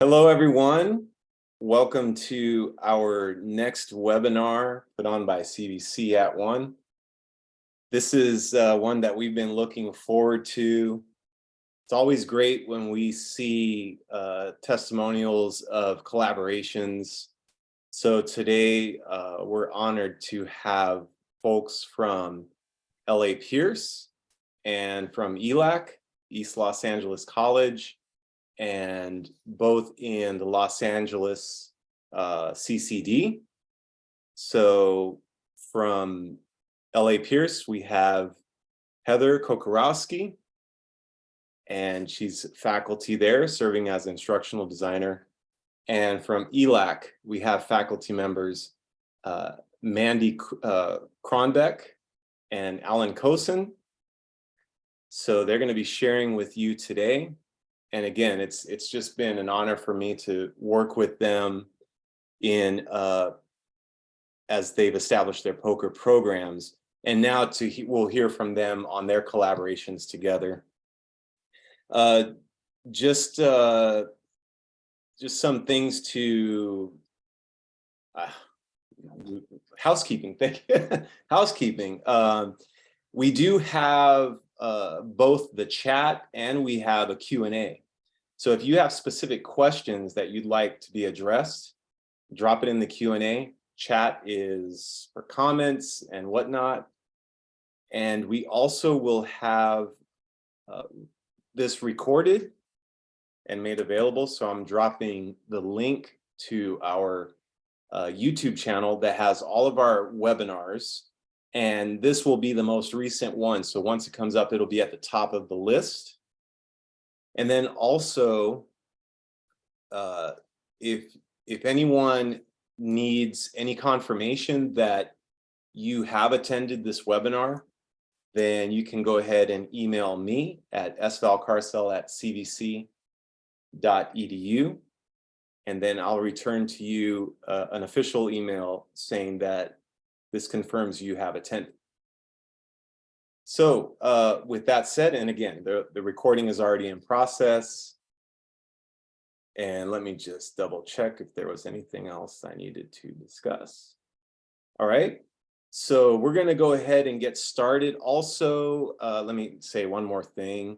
Hello, everyone. Welcome to our next webinar put on by CVC at One. This is uh, one that we've been looking forward to. It's always great when we see uh, testimonials of collaborations. So today uh, we're honored to have folks from LA Pierce and from ELAC, East Los Angeles College, and both in the Los Angeles uh, CCD. So from LA Pierce, we have Heather Kokorowski, and she's faculty there serving as instructional designer. And from ELAC, we have faculty members uh, Mandy uh, Kronbeck and Alan Kosen. So they're going to be sharing with you today and again, it's it's just been an honor for me to work with them in uh, as they've established their POCR programs. And now to he, we'll hear from them on their collaborations together. Uh, just uh, just some things to uh, housekeeping. Thank you. housekeeping. Um, we do have uh, both the chat and we have a Q&A. So if you have specific questions that you'd like to be addressed, drop it in the Q&A. Chat is for comments and whatnot. And we also will have uh, this recorded and made available. So I'm dropping the link to our uh, YouTube channel that has all of our webinars and this will be the most recent one. So once it comes up, it'll be at the top of the list. And then also, uh, if, if anyone needs any confirmation that you have attended this webinar, then you can go ahead and email me at svalcarcel at cvc.edu. And then I'll return to you uh, an official email saying that this confirms you have attended. So uh, with that said, and again, the, the recording is already in process. And let me just double check if there was anything else I needed to discuss. All right, so we're gonna go ahead and get started. Also, uh, let me say one more thing,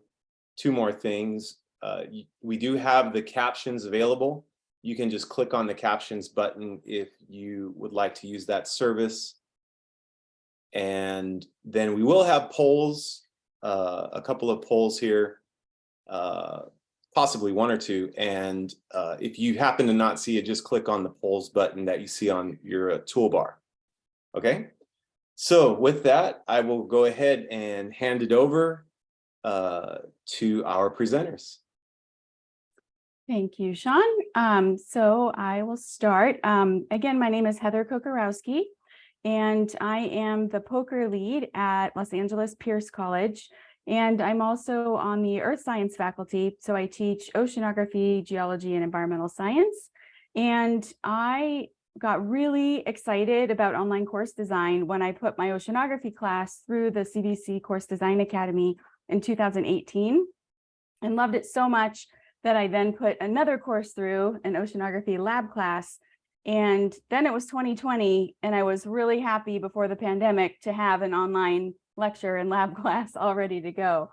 two more things. Uh, we do have the captions available. You can just click on the captions button if you would like to use that service. And then we will have polls, uh, a couple of polls here, uh, possibly one or two. And uh, if you happen to not see it, just click on the polls button that you see on your uh, toolbar. Okay, so with that, I will go ahead and hand it over uh, to our presenters. Thank you, Sean. Um, so I will start. Um, again, my name is Heather Kokorowski and I am the POCR lead at Los Angeles Pierce College. And I'm also on the earth science faculty. So I teach oceanography, geology, and environmental science. And I got really excited about online course design when I put my oceanography class through the CVC Course Design Academy in 2018 and loved it so much that I then put another course through an oceanography lab class and then it was 2020, and I was really happy before the pandemic to have an online lecture and lab class all ready to go.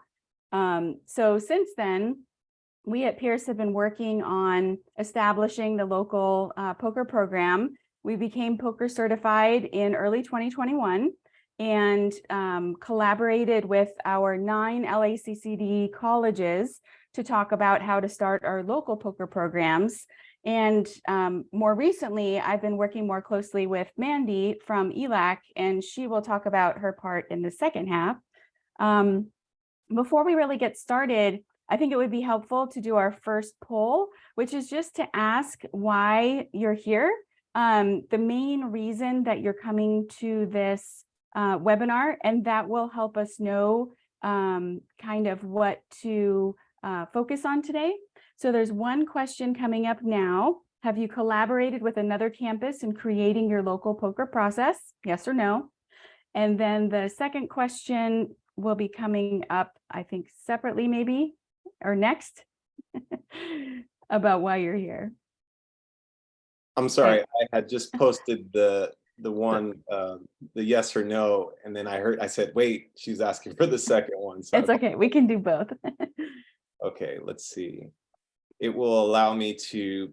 Um, so since then, we at Pierce have been working on establishing the local uh, POCR program. We became POCR certified in early 2021 and um, collaborated with our nine LACCD colleges to talk about how to start our local POCR programs. And um, more recently, I've been working more closely with Mandy from ELAC, and she will talk about her part in the second half. Um, before we really get started, I think it would be helpful to do our first poll, which is just to ask why you're here. Um, the main reason that you're coming to this uh, webinar, and that will help us know um, kind of what to uh, focus on today. So there's one question coming up now. Have you collaborated with another campus in creating your local POCR process? Yes or no? And then the second question will be coming up, I think separately maybe, or next. about why you're here. I'm sorry, I had just posted the, the one, uh, the yes or no, and then I heard, I said, wait, she's asking for the second one. so It's okay, we can do both. Okay, let's see. It will allow me to.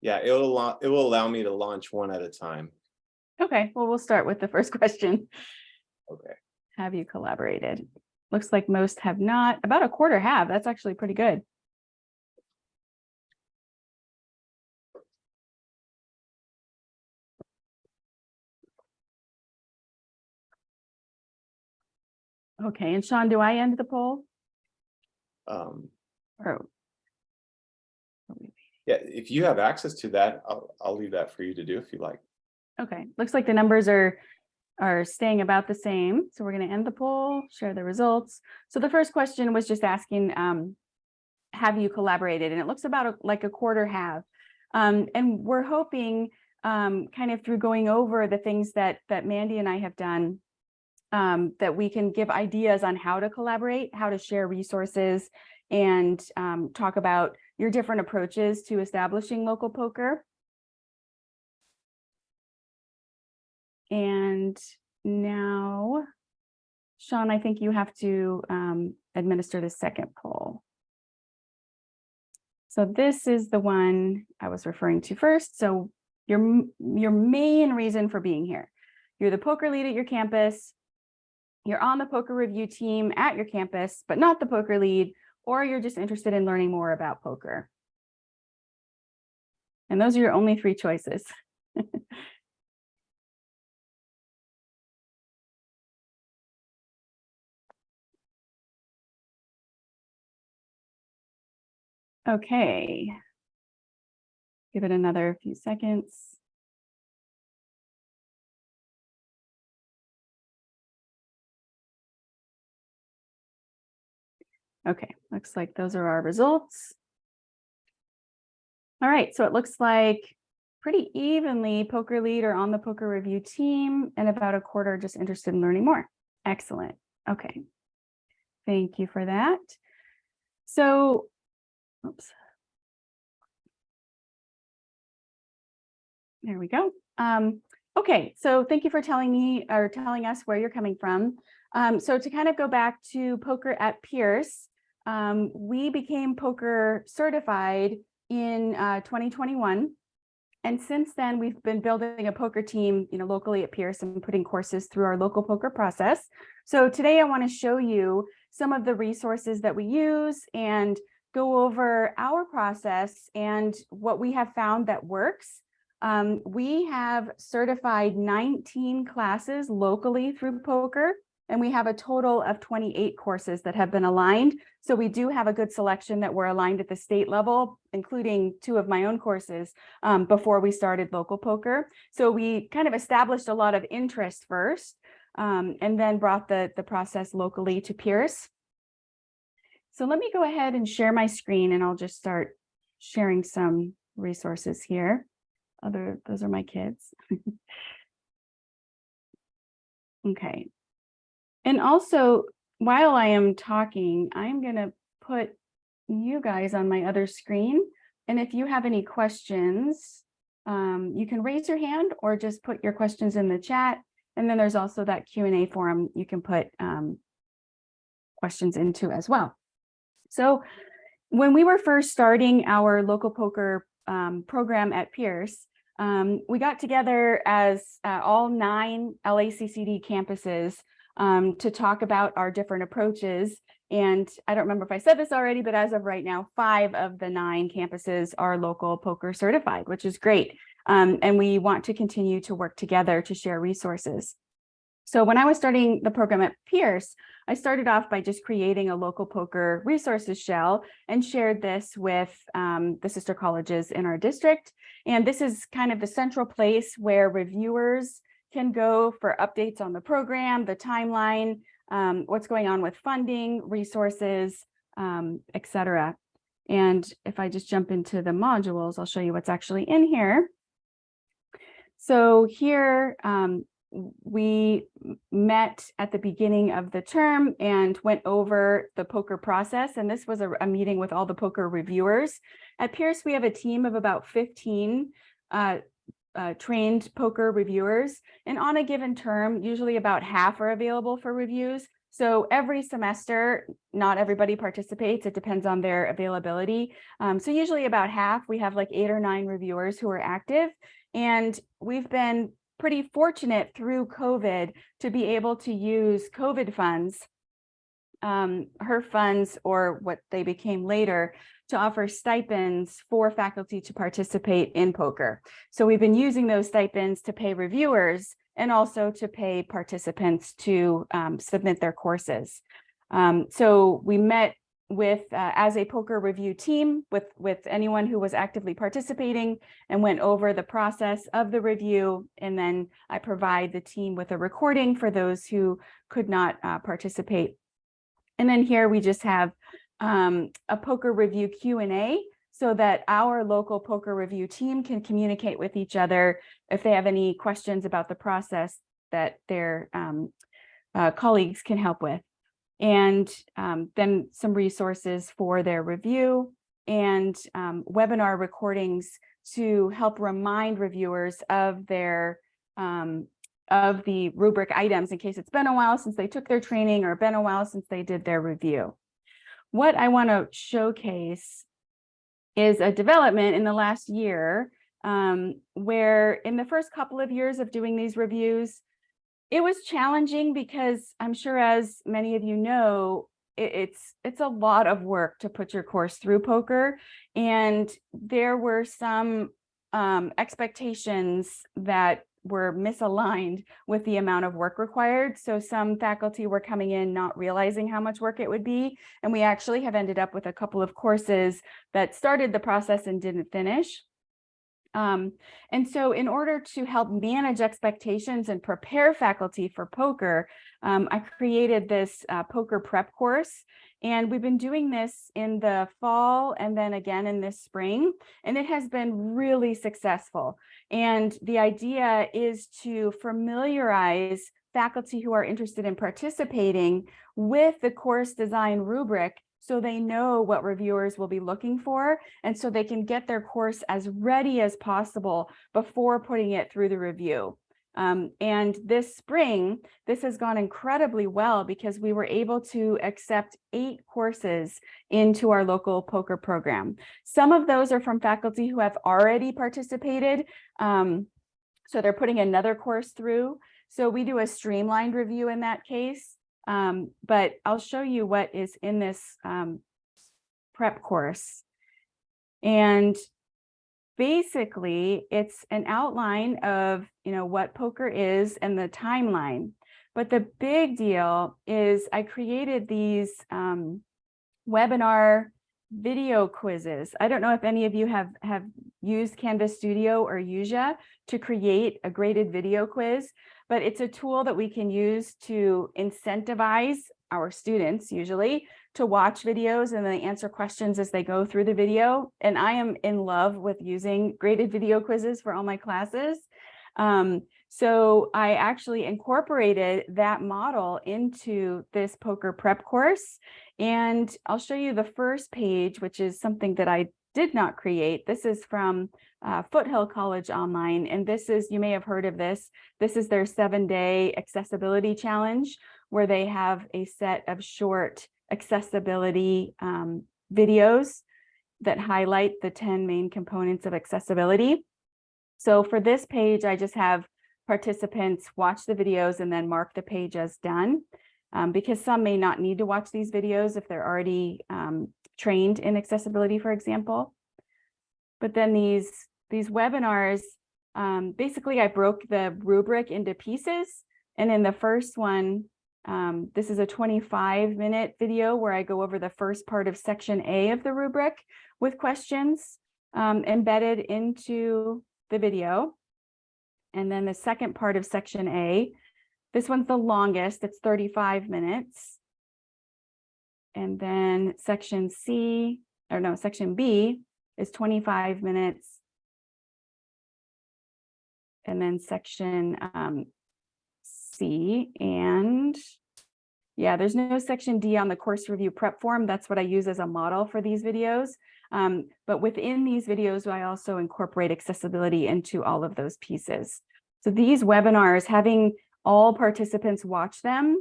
Yeah, it'll, allow- it will allow me to launch one at a time. Okay, well, we'll start with the first question. Okay, Have you collaborated? Looks like most have not, about a quarter have. That's actually pretty good. Okay, and Sean, do I end the poll? um, Or yeah, if you have access to that, I'll, I'll leave that for you to do if you like. Okay, looks like the numbers are, are staying about the same. So we're gonna end the poll, share the results. So the first question was just asking, um, have you collaborated? And it looks about a- like a quarter have. Um, and we're hoping, um, kind of through going over the things that, that Mandy and I have done, um, that we can give ideas on how to collaborate, how to share resources, and, um, talk about your different approaches to establishing local POCR. And now, Sean, I think you have to um, administer the second poll. So this is the one I was referring to first. So your, your main reason for being here. You're the POCR lead at your campus. You're on the POCR review team at your campus, but not the POCR lead, or you're just interested in learning more about POCR. And those are your only three choices. Okay. Give it another few seconds. Okay, looks like those are our results. All right, so it looks like pretty evenly POCR lead or on the POCR review team and about a quarter just interested in learning more. Excellent. Okay. Thank you for that. So Oops. There we go. Um, okay, so thank you for telling me or telling us where you're coming from. Um, so to kind of go back to POCR at Pierce, um, we became POCR certified in uh, 2021. And since then, we've been building a POCR team, you know, locally at Pierce and putting courses through our local POCR process. So today I want to show you some of the resources that we use and go over our process and what we have found that works. Um, we have certified 19 classes locally through POCR, and we have a total of 28 courses that have been aligned. So we do have a good selection that were aligned at the state level, including two of my own courses um, before we started local POCR. So we kind of established a lot of interest first, um, and then brought the, the process locally to Pierce. So let me go ahead and share my screen and I'll just start sharing some resources here. Other, those are my kids. Okay. And also, while I am talking, I'm gonna put you guys on my other screen. And if you have any questions, um, you can raise your hand or just put your questions in the chat. And then there's also that Q and A forum you can put um, questions into as well. So when we were first starting our local POCR um, program at Pierce, um, we got together as uh, all nine LACCD campuses um, to talk about our different approaches. And I don't remember if I said this already, but as of right now, five of the nine campuses are local POCR certified, which is great. Um, and we want to continue to work together to share resources. So when I was starting the program at Pierce, I started off by just creating a local POCR resources shell and shared this with um, the sister colleges in our district. And this is kind of the central place where reviewers can go for updates on the program, the timeline, um, what's going on with funding, resources, um, et cetera. And if I just jump into the modules, I'll show you what's actually in here. So here, um, we met at the beginning of the term and went over the POCR process. And this was a, a meeting with all the POCR reviewers. At Pierce, we have a team of about 15 uh, uh, trained POCR reviewers. And on a given term, usually about half are available for reviews. So every semester, not everybody participates. It depends on their availability. Um, so usually about half, we have like eight or nine reviewers who are active. And we've been pretty fortunate through COVID to be able to use COVID funds, um, HERF funds or what they became later to offer stipends for faculty to participate in POCR. So we've been using those stipends to pay reviewers and also to pay participants to um, submit their courses. Um, so we met with uh, as a POCR review team with with anyone who was actively participating and went over the process of the review and then I provide the team with a recording for those who could not uh, participate. And then here we just have um, a POCR review Q and A so that our local POCR review team can communicate with each other if they have any questions about the process that their um, uh, colleagues can help with. And um, then some resources for their review and um, webinar recordings to help remind reviewers of their um, of the rubric items in case it's been a while since they took their training or been a while since they did their review. What I want to showcase is a development in the last year um, where in the first couple of years of doing these reviews, it was challenging because I'm sure as many of you know, it, it's it's a lot of work to put your course through POCR. And there were some um, expectations that were misaligned with the amount of work required. So some faculty were coming in not realizing how much work it would be. And we actually have ended up with a couple of courses that started the process and didn't finish. Um, and so in order to help manage expectations and prepare faculty for POCR, um, I created this uh, POCR prep course. And we've been doing this in the fall and then again in this spring, and it has been really successful. And the idea is to familiarize faculty who are interested in participating with the course design rubric so they know what reviewers will be looking for and so they can get their course as ready as possible before putting it through the review. Um, and this spring, this has gone incredibly well because we were able to accept eight courses into our local POCR program. Some of those are from faculty who have already participated. Um, so they're putting another course through. So we do a streamlined review in that case. Um, but I'll show you what is in this um, prep course. And basically it's an outline of, you know, what POCR is and the timeline. But the big deal is I created these um, webinar video quizzes. I don't know if any of you have, have used Canvas Studio or Yuja to create a graded video quiz, but it's a tool that we can use to incentivize our students usually to watch videos and then answer questions as they go through the video. And I am in love with using graded video quizzes for all my classes. Um, so I actually incorporated that model into this POCR prep course. And I'll show you the first page, which is something that I did not create. This is from uh, Foothill College Online. And this is, you may have heard of this. This is their seven day accessibility challenge where they have a set of short accessibility um, videos that highlight the 10 main components of accessibility. So for this page, I just have participants watch the videos and then mark the page as done. Um, because some may not need to watch these videos if they're already um, trained in accessibility, for example. But then these, these webinars, um, basically I broke the rubric into pieces. And in the first one, um, this is a 25 minute video where I go over the first part of section A of the rubric with questions um, embedded into the video. And then the second part of section A, this one's the longest, it's 35 minutes. And then section C, or no, section B is 25 minutes. And then section um, C and yeah, there's no section D on the course review prep form. That's what I use as a model for these videos. Um, but within these videos, I also incorporate accessibility into all of those pieces. So these webinars, having all participants watch them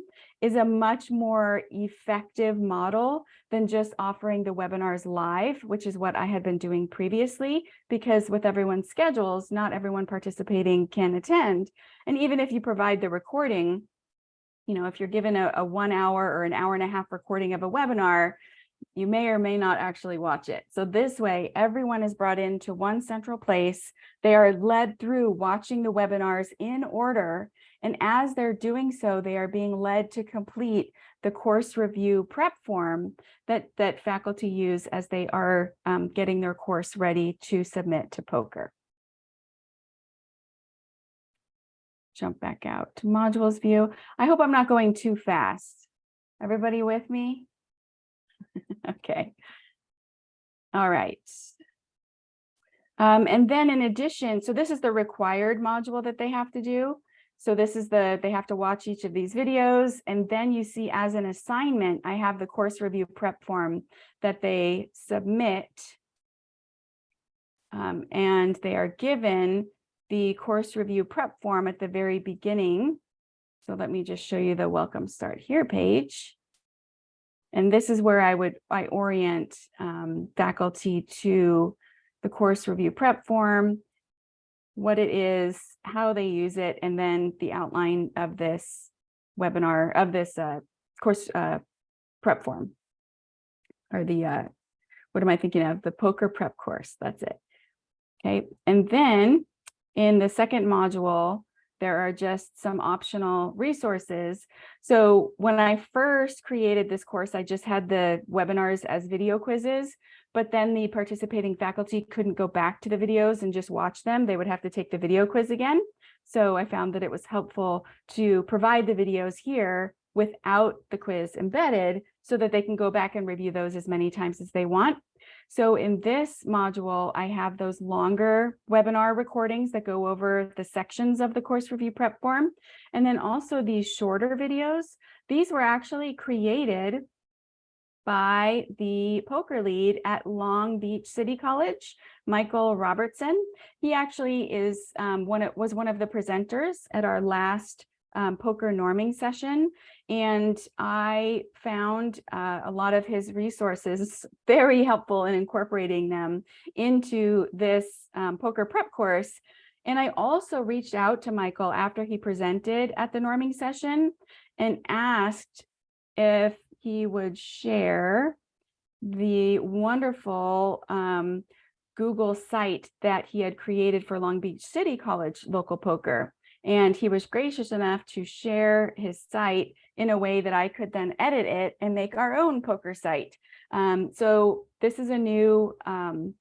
is a much more effective model than just offering the webinars live, which is what I had been doing previously, because with everyone's schedules, not everyone participating can attend. And even if you provide the recording, you know, if you're given a, a one hour or an hour and a half recording of a webinar, you may or may not actually watch it. So this way, everyone is brought into one central place. They are led through watching the webinars in order. And as they're doing so, they are being led to complete the course review prep form that, that faculty use as they are um, getting their course ready to submit to POCR. Jump back out to modules view. I hope I'm not going too fast. Everybody with me? Okay. All right. Um, and then in addition, so this is the required module that they have to do. So this is the, they have to watch each of these videos. And then you see as an assignment, I have the course review prep form that they submit. Um, and they are given the course review prep form at the very beginning. So let me just show you the welcome start here page. And this is where I would, I orient um, faculty to the course review prep form, what it is, how they use it, and then the outline of this webinar, of this uh, course uh, prep form. Or the, uh, what am I thinking of? The POCR prep course, that's it. Okay, and then in the second module, there are just some optional resources. So when I first created this course, I just had the webinars as video quizzes, but then the participating faculty couldn't go back to the videos and just watch them. They would have to take the video quiz again. So I found that it was helpful to provide the videos here without the quiz embedded so that they can go back and review those as many times as they want. So in this module, I have those longer webinar recordings that go over the sections of the course review prep form. And then also these shorter videos. These were actually created by the POCR lead at Long Beach City College, Michael Robertson. He actually is um, one was one of the presenters at our last um, POCR norming session. And I found uh, a lot of his resources very helpful in incorporating them into this um, POCR prep course. And I also reached out to Michael after he presented at the norming session and asked if he would share the wonderful um, Google site that he had created for Long Beach City College local POCR. And he was gracious enough to share his site in a way that I could then edit it and make our own POCR site. Um, so this is a new um,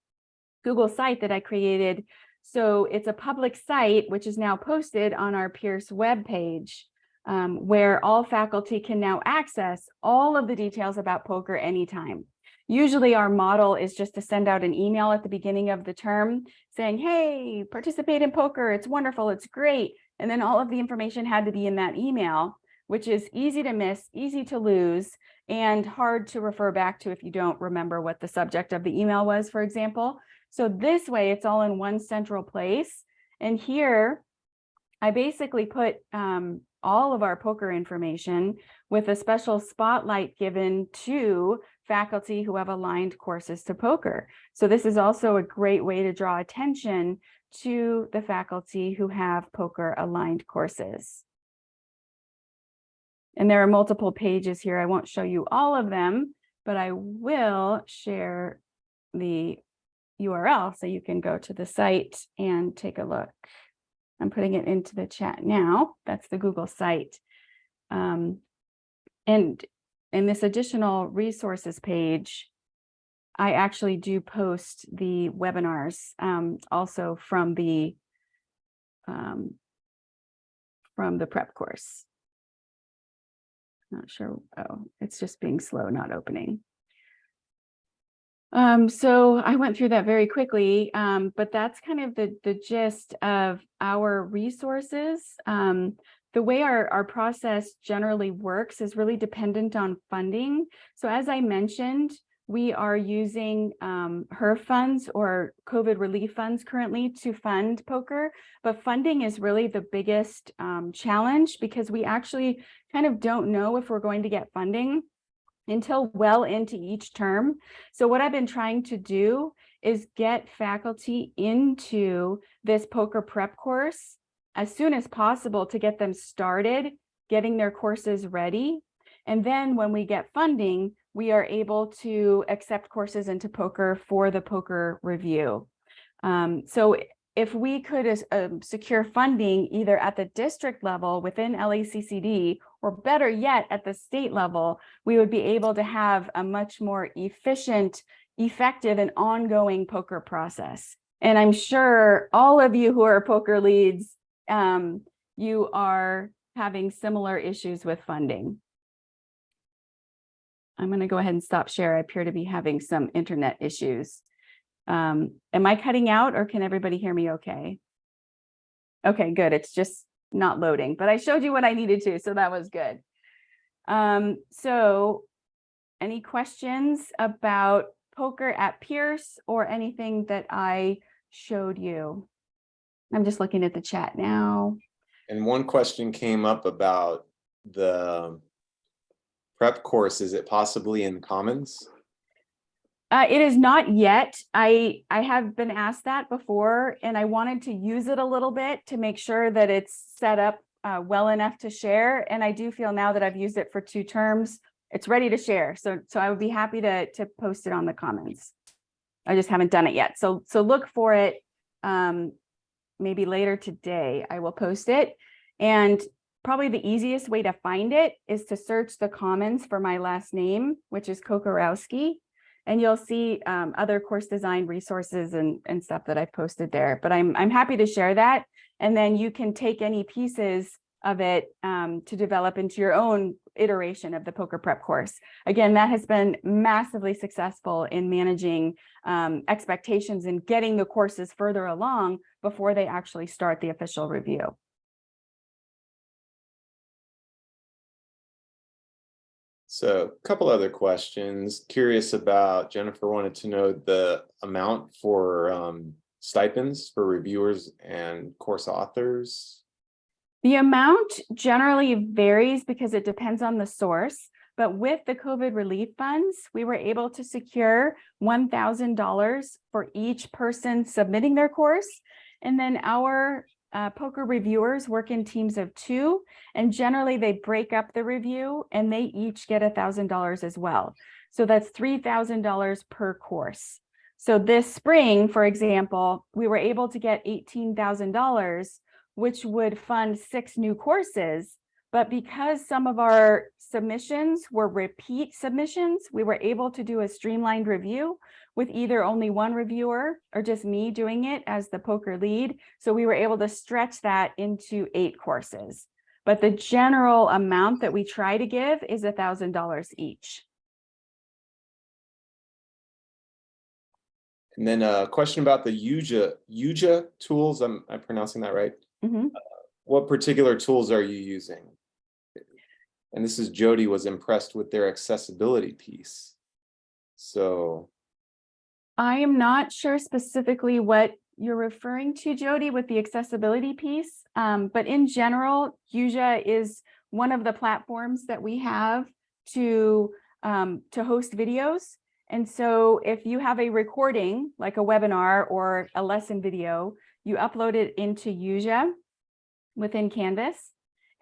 Google site that I created. So it's a public site, which is now posted on our Pierce web page, um, where all faculty can now access all of the details about POCR anytime. Usually our model is just to send out an email at the beginning of the term saying, hey, participate in POCR. it's wonderful, it's great. And then all of the information had to be in that email, which is easy to miss, easy to lose, and hard to refer back to if you don't remember what the subject of the email was, for example. So this way it's all in one central place. And here I basically put um, all of our POCR information with a special spotlight given to faculty who have aligned courses to POCR. So this is also a great way to draw attention to the faculty who have POCR aligned courses. And there are multiple pages here. I won't show you all of them, but I will share the URL so you can go to the site and take a look. I'm putting it into the chat now. That's the Google site. Um, and in this additional resources page, I actually do post the webinars um, also from the um, from the prep course. Not sure. Oh, it's just being slow, not opening. Um, so I went through that very quickly, um, but that's kind of the, the gist of our resources. Um, the way our, our process generally works is really dependent on funding. So as I mentioned, we are using um, HERF funds or COVID relief funds currently to fund POCR, but funding is really the biggest um, challenge because we actually kind of don't know if we're going to get funding until well into each term. So what I've been trying to do is get faculty into this POCR prep course as soon as possible to get them started, getting their courses ready. And then when we get funding, we are able to accept courses into POCR for the POCR review. Um, so if we could uh, secure funding either at the district level within LACCD or better yet at the state level, we would be able to have a much more efficient, effective and ongoing POCR process. And I'm sure all of you who are POCR leads um, you are having similar issues with funding. I'm going to go ahead and stop share. I appear to be having some internet issues. Um, am I cutting out or can everybody hear me okay? Okay, good. It's just not loading, but I showed you what I needed to, so that was good. Um, so any questions about POCR at Pierce or anything that I showed you? I'm just looking at the chat now. And one question came up about the prep course. Is it possibly in Commons? Uh, it is not yet. I I have been asked that before, and I wanted to use it a little bit to make sure that it's set up uh, well enough to share. And I do feel now that I've used it for two terms, it's ready to share. So so I would be happy to to post it on the Commons. I just haven't done it yet. So so look for it. Um, maybe later today, I will post it. And probably the easiest way to find it is to search the commons for my last name, which is Kokorowski. And you'll see um, other course design resources and, and stuff that I've posted there. But I'm, I'm happy to share that. And then you can take any pieces of it um, to develop into your own iteration of the POCR prep course. Again, that has been massively successful in managing um, expectations and getting the courses further along before they actually start the official review. So a couple other questions. Curious about, Jennifer wanted to know the amount for um, stipends for reviewers and course authors. The amount generally varies because it depends on the source. But with the COVID relief funds, we were able to secure $1,000 for each person submitting their course. And then our uh, POCR reviewers work in teams of two, and generally they break up the review and they each get $1,000 as well. So that's $3,000 per course. So this spring, for example, we were able to get $18,000, which would fund six new courses. But because some of our submissions were repeat submissions, we were able to do a streamlined review with either only one reviewer or just me doing it as the POCR lead. So we were able to stretch that into eight courses. But the general amount that we try to give is $1,000 each. And then a question about the Yuja, Yuja tools. I'm, I'm pronouncing that right. Mm -hmm. uh, what particular tools are you using? And this is Jody was impressed with their accessibility piece. So I am not sure specifically what you're referring to, Jody, with the accessibility piece. Um, but in general, Yuja is one of the platforms that we have to, um, to host videos. And so if you have a recording, like a webinar or a lesson video, you upload it into Yuja within Canvas,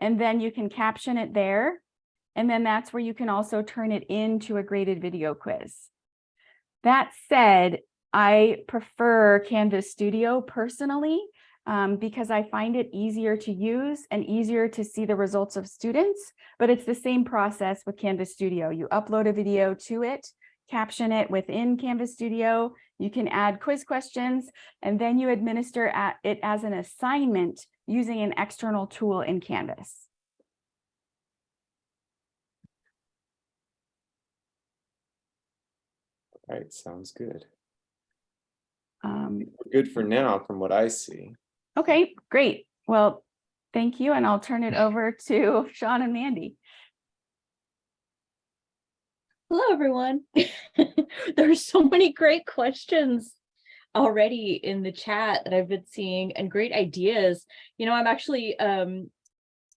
and then you can caption it there. And then that's where you can also turn it into a graded video quiz. That said, I prefer Canvas Studio personally um, because I find it easier to use and easier to see the results of students, but it's the same process with Canvas Studio. You upload a video to it, caption it within Canvas Studio, you can add quiz questions, and then you administer it as an assignment using an external tool in Canvas. All right, sounds good. Um, Good for now, from what I see. okay, great. Well, Thank you, and I'll turn it over to Sean and Mandy. Hello, everyone. There's so many great questions already in the chat that I've been seeing and great ideas. You know, I'm actually um,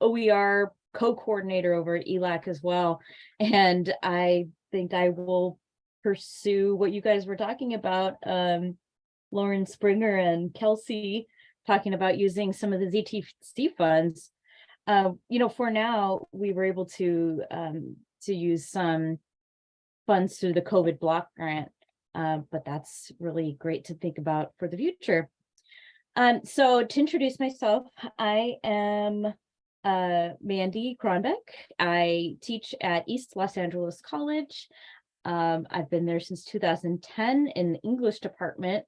OER co-coordinator over at ELAC as well. And I think I will pursue what you guys were talking about. Um, Lauren Springer and Kelsey talking about using some of the ZTC funds. Uh, you know, for now, we were able to um, to use some funds through the COVID block grant, uh, but that's really great to think about for the future. Um, so to introduce myself, I am uh, Mandy Kronbeck. I teach at East Los Angeles College. Um, I've been there since 2010 in the English department.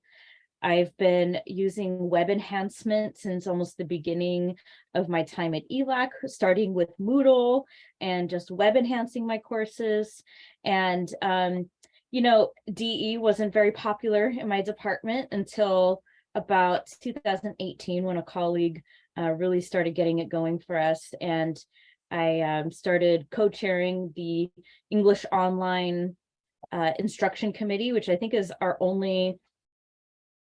I've been using web enhancement since almost the beginning of my time at ELAC, starting with Moodle and just web enhancing my courses. And, um, you know, DE wasn't very popular in my department until about 2018 when a colleague uh, really started getting it going for us. And I um, started co-chairing the English Online uh, Instruction Committee, which I think is our only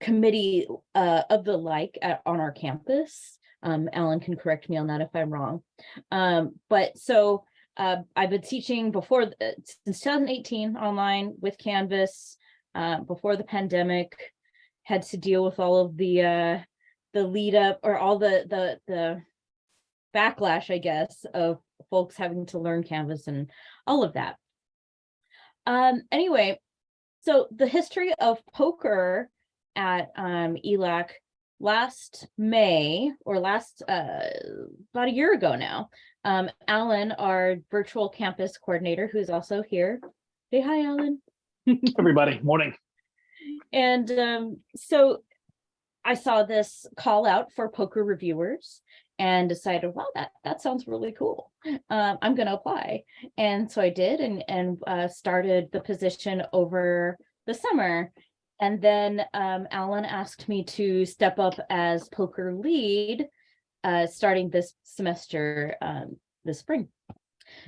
committee uh, of the like at, on our campus. Um, Alan can correct me on that if I'm wrong. Um, but so uh, I've been teaching before the- since 2018 online with Canvas uh, before the pandemic. Had to deal with all of the uh, the lead up or all the the the backlash, I guess, of folks having to learn Canvas and all of that. Um, anyway, so the history of POCR at um, ELAC last May or last uh, about a year ago now. Um, Alan, our virtual campus coordinator, who's also here. Say hi, Alan. everybody. Morning. And um, so I saw this call out for POCR reviewers and decided, wow, that, that sounds really cool. Um, I'm going to apply. And so I did and, and uh, started the position over the summer. And then um, Alan asked me to step up as POCR lead uh, starting this semester um, this spring.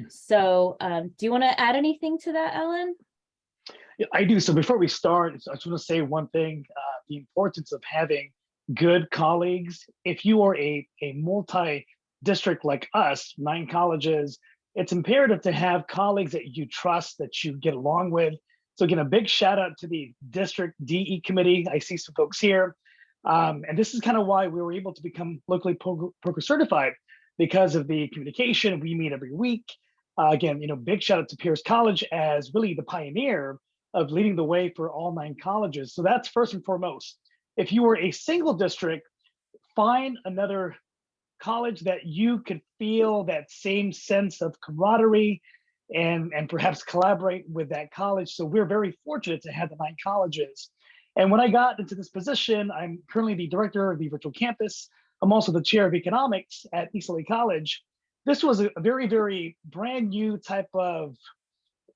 So um, do you want to add anything to that, Ellen? Yeah, I do. So before we start, I just want to say one thing, uh, the importance of having good colleagues. If you are a, a multi-district like us, nine colleges, it's imperative to have colleagues that you trust, that you get along with. So again, a big shout out to the district DE committee. I see some folks here. Um, and this is kind of why we were able to become locally POCR, certified because of the communication. We meet every week. Uh, again, you know, big shout out to Pierce College as really the pioneer of leading the way for all nine colleges. So that's first and foremost. If you were a single district, find another college that you could feel that same sense of camaraderie and, and perhaps collaborate with that college. So we're very fortunate to have the nine colleges. And when I got into this position, I'm currently the director of the virtual campus. I'm also the chair of economics at East LA College. This was a very, very brand new type of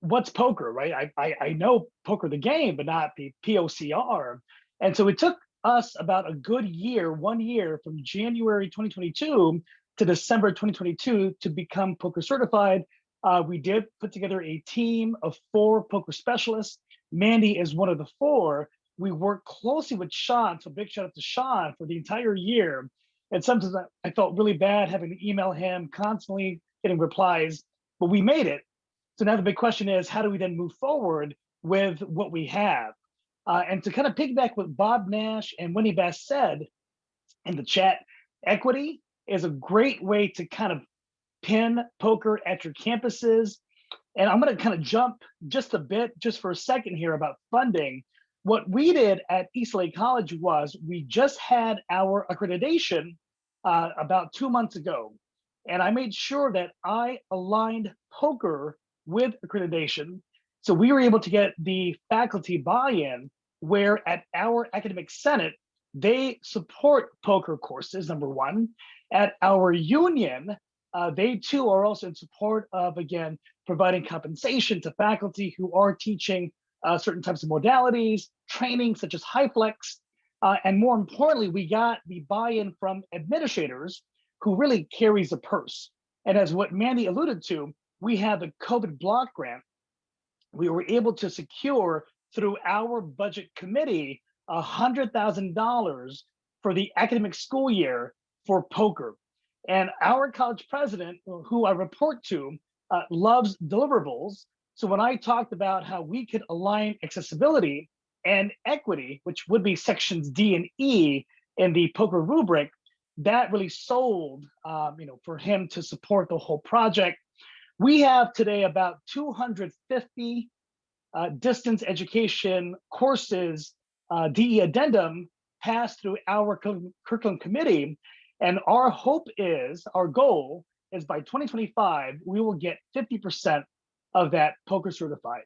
what's POCR, right? I, I, I know poker the game, but not the POCR. And so it took us about a good year, one year from January 2022 to December 2022 to become POCR certified. Uh, we did put together a team of four POCR specialists. Mandy is one of the four. We worked closely with Sean, so big shout out to Sean for the entire year. And sometimes I, I felt really bad having to email him, constantly getting replies, but we made it. So now the big question is, how do we then move forward with what we have? Uh, and to kind of piggyback what Bob Nash and Winnie Bass said in the chat, equity is a great way to kind of pin POCR at your campuses. And I'm going to kind of jump just a bit, just for a second here about funding. What we did at East LA College was we just had our accreditation uh, about two months ago. And I made sure that I aligned POCR with accreditation. So we were able to get the faculty buy-in where at our academic senate, they support POCR courses, number one. At our union, uh, they too are also in support of, again, providing compensation to faculty who are teaching uh, certain types of modalities, training such as HyFlex. Uh, and more importantly, we got the buy-in from administrators who really carries the purse. And as what Mandy alluded to, we have the COVID block grant. We were able to secure through our budget committee $100,000 for the academic school year for POCR. And our college president, who I report to, uh, loves deliverables. So when I talked about how we could align accessibility and equity, which would be sections D and E in the POCR rubric, that really sold, um, you know, for him to support the whole project. We have today about 250 uh, distance education courses, uh, DE addendum passed through our curriculum committee. And our hope is, our goal is by 2025, we will get 50% of that POCR certified.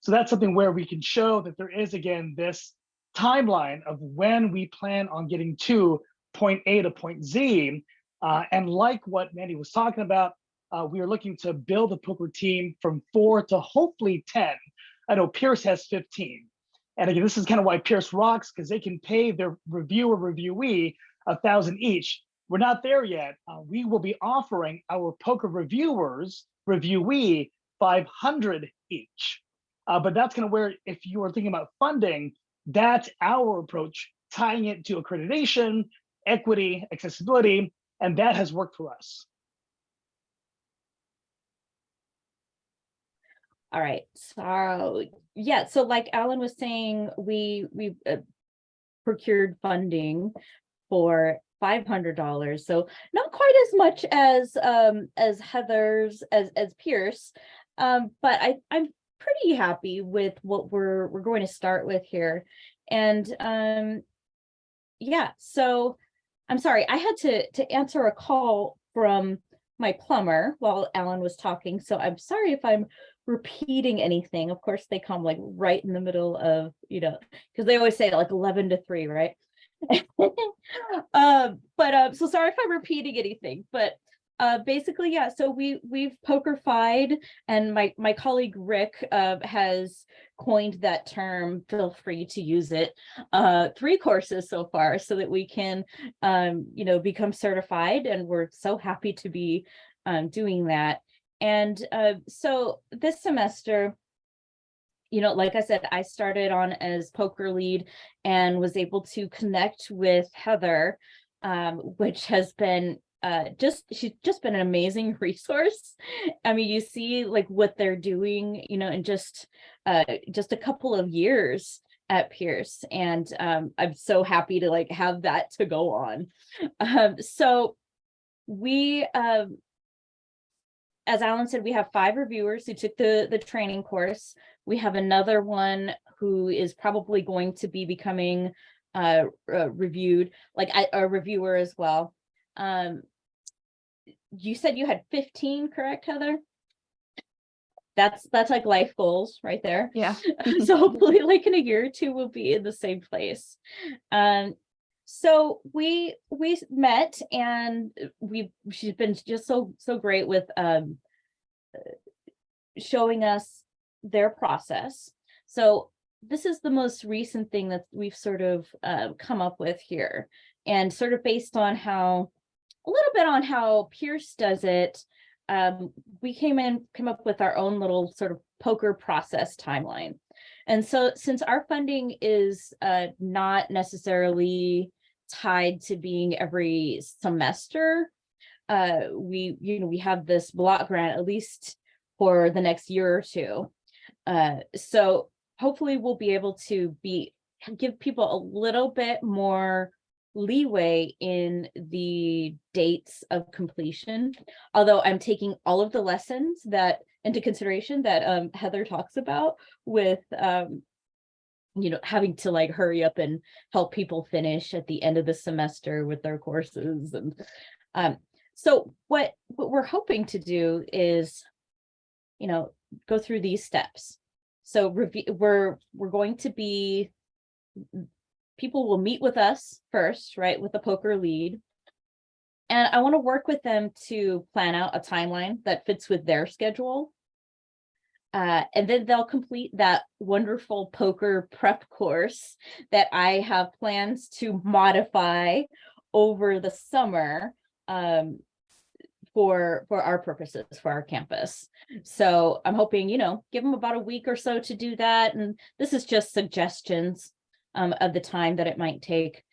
So that's something where we can show that there is again this timeline of when we plan on getting to point A to point Z. Uh, and like what Mandy was talking about, uh, we are looking to build a POCR team from four to hopefully 10. I know Pierce has 15. And again, this is kind of why Pierce rocks because they can pay their reviewer reviewee a thousand each. We're not there yet. Uh, we will be offering our POCR reviewers reviewee 500 each. Uh, but that's kind of where, if you are thinking about funding, that's our approach, tying it to accreditation, equity, accessibility, and that has worked for us. All right, so yeah, so like Alan was saying, we we uh, procured funding for five hundred dollars. So not quite as much as um as Heather's as as Pierce, um, but I I'm pretty happy with what we're we're going to start with here, and um yeah. So I'm sorry, I had to to answer a call from my plumber while Alan was talking. So I'm sorry if I'm repeating anything. Of course, they come like right in the middle of, you know, because they always say like 11 to 3, right? um, but uh, so sorry if I'm repeating anything, but uh, basically, yeah, so we we've pokerfied and my my colleague Rick uh, has coined that term, feel free to use it, uh, three courses so far so that we can, um, you know, become certified and we're so happy to be um, doing that. And uh, so this semester, you know, like I said, I started on as POCR lead and was able to connect with Heather, um, which has been uh, just, she's just been an amazing resource. I mean, you see like what they're doing, you know, in just, uh, just a couple of years at Pierce. And um, I'm so happy to like have that to go on. Um, so we, um, as Alan said, we have five reviewers who took the, the training course. We have another one who is probably going to be becoming uh, uh reviewed, like a, a reviewer as well. Um, you said you had 15, correct, Heather? That's that's like life goals right there. Yeah. so hopefully like in a year or two we'll be in the same place. Um, so we we met and we she's been just so so great with um showing us their process. So this is the most recent thing that we've sort of uh, come up with here and sort of based on how a little bit on how Pierce does it. Um, we came in, came up with our own little sort of POCR process timeline. And so since our funding is uh, not necessarily tied to being every semester. Uh, we, you know, we have this block grant at least for the next year or two. Uh, so hopefully we'll be able to be give people a little bit more leeway in the dates of completion. Although I'm taking all of the lessons that into consideration that um, Heather talks about with um, you know, having to like hurry up and help people finish at the end of the semester with their courses. And um, so what, what we're hoping to do is, you know, go through these steps. So we're, we're going to be, people will meet with us first, right, with the POCR lead. And I want to work with them to plan out a timeline that fits with their schedule uh, and then they'll complete that wonderful POCR prep course that I have plans to modify over the summer um, for, for our purposes, for our campus. So I'm hoping, you know, give them about a week or so to do that. And this is just suggestions um, of the time that it might take.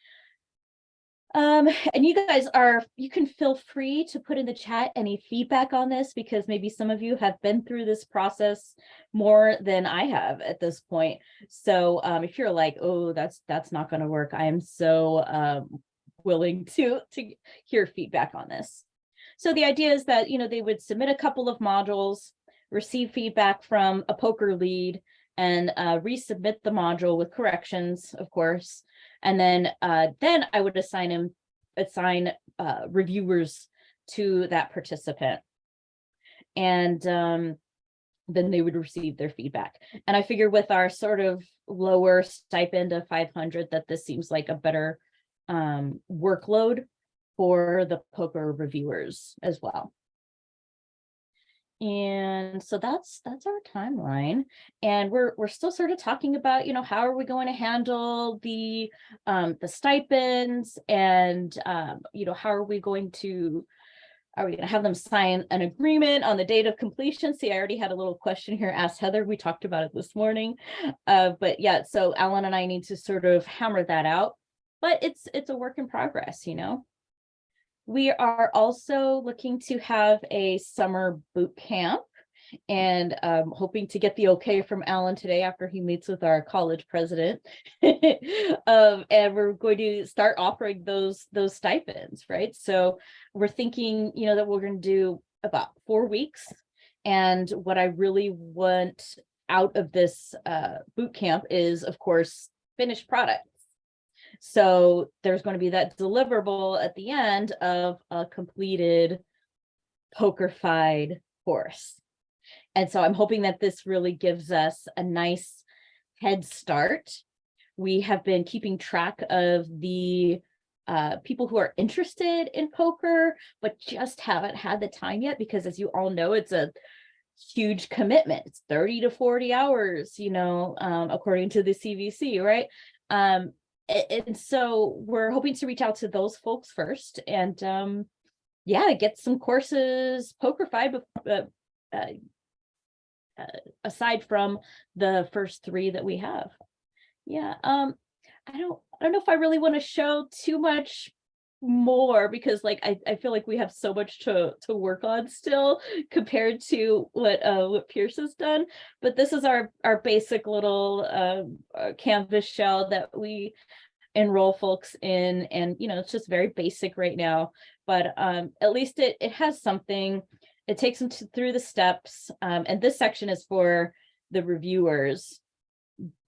Um, and you guys are, you can feel free to put in the chat any feedback on this because maybe some of you have been through this process more than I have at this point. So um, if you're like, oh, that's that's not going to work, I am so um, willing to to hear feedback on this. So the idea is that, you know, they would submit a couple of modules, receive feedback from a POCR lead and uh, resubmit the module with corrections, of course. And then uh, then I would assign him assign uh, reviewers to that participant. And um, then they would receive their feedback. And I figure with our sort of lower stipend of 500 that this seems like a better um, workload for the POCR reviewers as well. And so that's that's our timeline. And we're we're still sort of talking about, you know, how are we going to handle the um the stipends and um, you know, how are we going to are we going to have them sign an agreement on the date of completion? See, I already had a little question here asked Heather. We talked about it this morning. Uh, but yeah, so Alan and I need to sort of hammer that out. But it's it's a work in progress, you know. We are also looking to have a summer boot camp and um, hoping to get the okay from Alan today after he meets with our college president. um, and we're going to start offering those those stipends, right? So we're thinking, you know, that we're going to do about four weeks. And what I really want out of this uh, boot camp is, of course, finished product. So there's going to be that deliverable at the end of a completed pokerfied course. And so I'm hoping that this really gives us a nice head start. We have been keeping track of the uh, people who are interested in POCR, but just haven't had the time yet because as you all know, it's a huge commitment. It's 30 to 40 hours, you know, um, according to the CVC, right? Um, and so we're hoping to reach out to those folks first and um yeah get some courses pokerfied uh, uh, uh, aside from the first three that we have. Yeah um i don't i don't know if i really want to show too much more because like I, I feel like we have so much to to work on still compared to what uh what Pierce has done. But this is our our basic little um uh, canvas shell that we enroll folks in and you know it's just very basic right now. But um at least it it has something. It takes them to, through the steps um and this section is for the reviewers.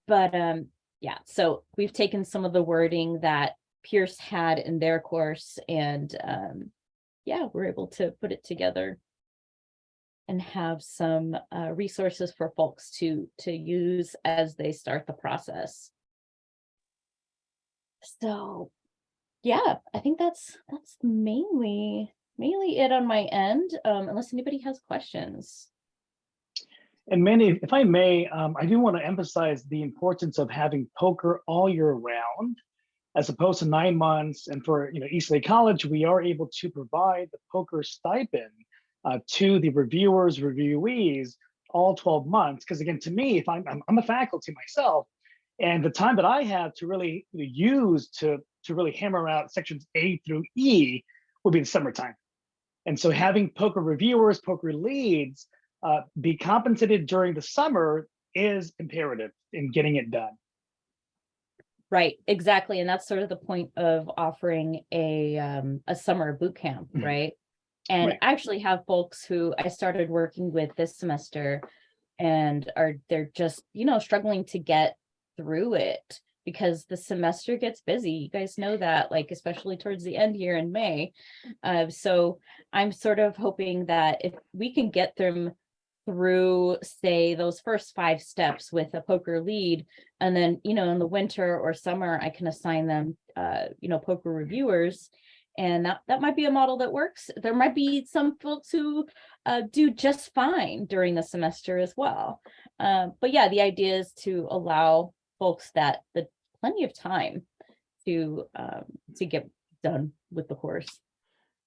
But um yeah so we've taken some of the wording that Pierce had in their course and um yeah we're able to put it together and have some uh, resources for folks to to use as they start the process. So yeah i think that's that's mainly mainly it on my end um unless anybody has questions. And Mandy, if I may, um, I do want to emphasize the importance of having POCR all year round, as opposed to nine months. And for you know East LA College, we are able to provide the POCR stipend uh, to the reviewers, reviewees, all 12 months. Because again, to me, if I'm, I'm I'm a faculty myself, and the time that I have to really use to to really hammer out sections A through E will be the summertime. And so having POCR reviewers, POCR leads uh, be compensated during the summer is imperative in getting it done. Right exactly and that's sort of the point of offering a um a summer boot camp Mhm. right and Right. I actually have folks who i started working with this semester and are they're just you know struggling to get through it because the semester gets busy you guys know that like especially towards the end here in may uh, so i'm sort of hoping that if we can get them through say those first five steps with a POCR lead and then you know in the winter or summer i can assign them uh you know POCR reviewers and that that might be a model that works. There might be some folks who uh, do just fine during the semester as well. Uh, but yeah the idea is to allow folks that the plenty of time to um to get done with the course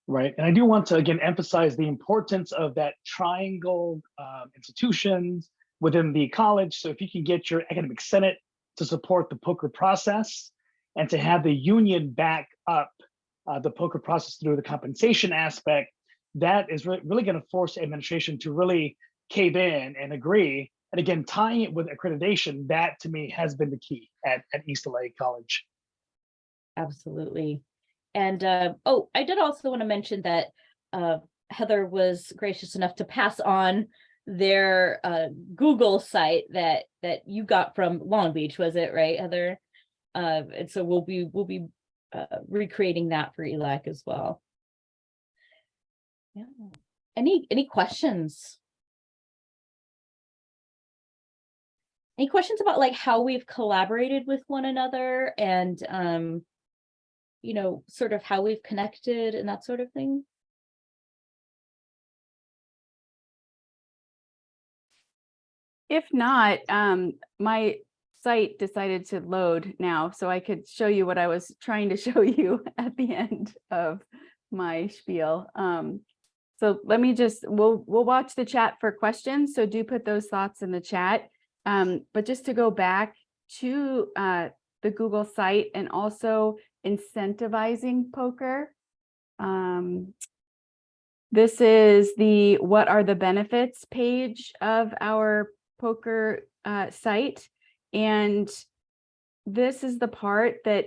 right? And I do want to again emphasize the importance of that triangle um, institutions within the college. So if you can get your academic senate to support the POCR process and to have the union back up uh, the POCR process through the compensation aspect, that is really, really going to force administration to really cave in and agree. And again, tying it with accreditation, that to me has been the key at, at East LA College. Absolutely. And, uh, oh, I did also want to mention that, uh, Heather was gracious enough to pass on their, uh, Google site that, that you got from Long Beach, was it right, Heather? Uh, and so we'll be, we'll be, uh, recreating that for ELAC as well. Yeah. Any, any questions? Any questions about like how we've collaborated with one another and, um, you know, sort of how we've connected and that sort of thing? If not, um, my site decided to load now, so I could show you what I was trying to show you at the end of my spiel. Um, so let me just, we'll, we'll watch the chat for questions, so do put those thoughts in the chat. Um, but just to go back to uh, the Google site and also incentivizing POCR. Um, this is the what are the benefits page of our POCR uh, site. And this is the part that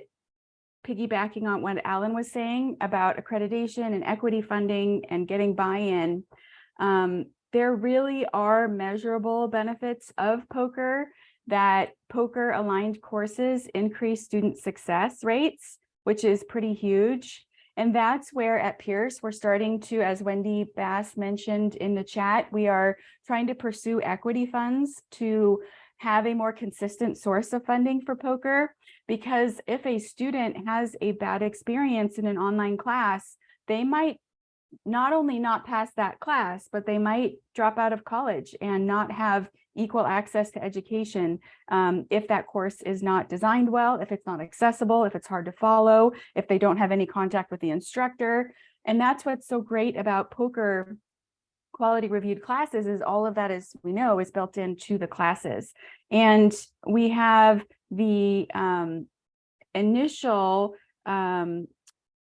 piggybacking on what Alan was saying about accreditation and equity funding and getting buy-in. Um, there really are measurable benefits of POCR that POCR aligned courses increase student success rates, which is pretty huge. And that's where at Pierce, we're starting to, as Wendy Bass mentioned in the chat, we are trying to pursue equity funds to have a more consistent source of funding for POCR. Because if a student has a bad experience in an online class, they might not only not pass that class, but they might drop out of college and not have equal access to education um, if that course is not designed well, if it's not accessible, if it's hard to follow, if they don't have any contact with the instructor. And that's what's so great about POCR quality reviewed classes is all of that is we know is built into the classes. And we have the um, initial um,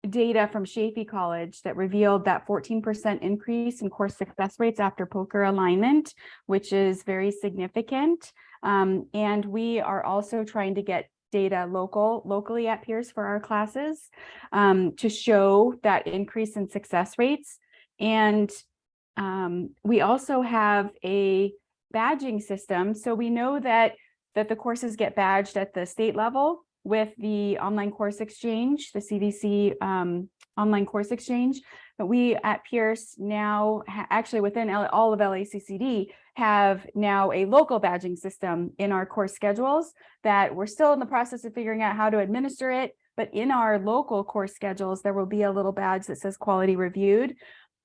data from Chaffey College that revealed that 14% increase in course success rates after POCR alignment, which is very significant. Um, and we are also trying to get data local locally at Pierce for our classes um, to show that increase in success rates. And um, we also have a badging system. So we know that that the courses get badged at the state level with the online course exchange, the CVC um, online course exchange. But we at Pierce now, actually within L all of LACCD, have now a local badging system in our course schedules that we're still in the process of figuring out how to administer it. But in our local course schedules, there will be a little badge that says quality reviewed.